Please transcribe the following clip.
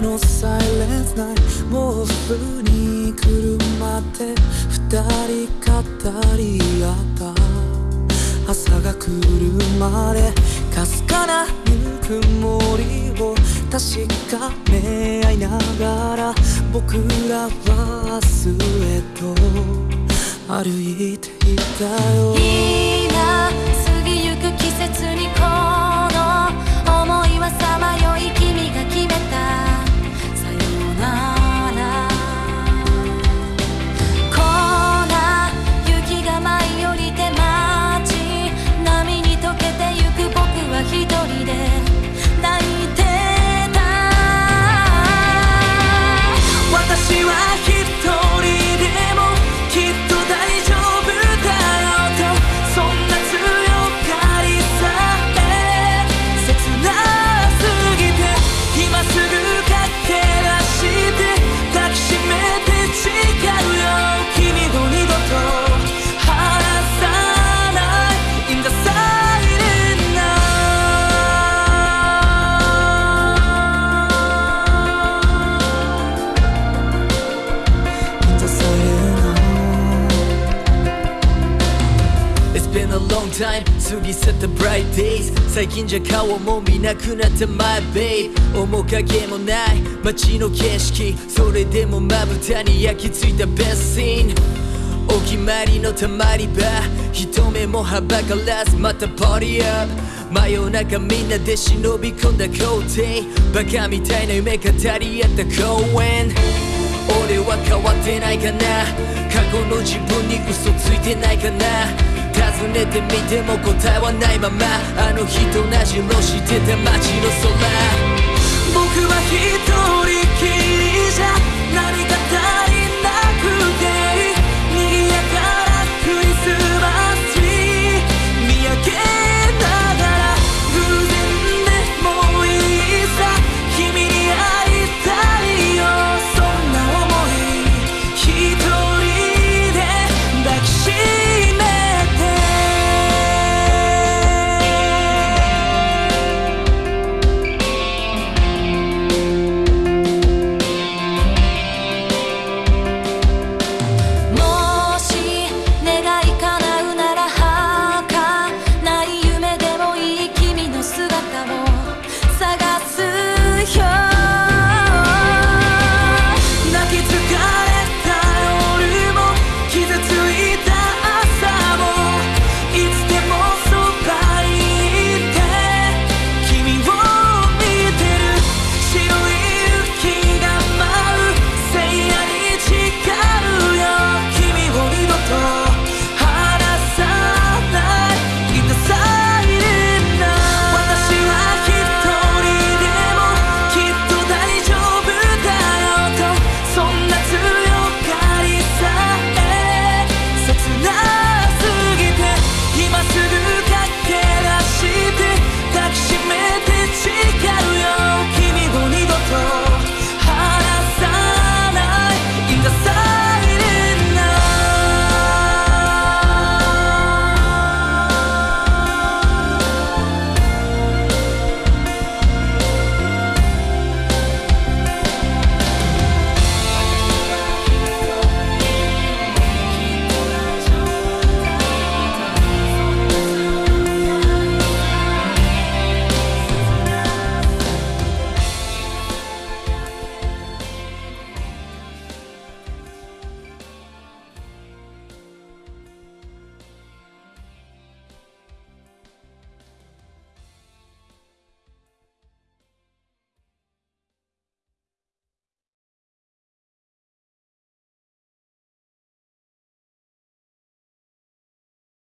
のサイレンスナイトもうすぐに車って二人語り合った。朝が来るまでかすかなぬくもりを確かめ合いながら僕らは明日へと歩いていたよ。A long time. 過ぎ去った bright days. 最近じゃ顔も見なくなった my babe. 面影もない街の景色。それでもまぶたに焼き付いた best scene. お決まりのたまり場。一目もはばからずまた party up. 真夜中みんなで忍び込んだ校庭バカみたいな夢語り合った公園俺は変わってないかな。過去の自分に嘘ついてないかな。尋ねてみても答えはないまま。あの日と同じ色してた街の空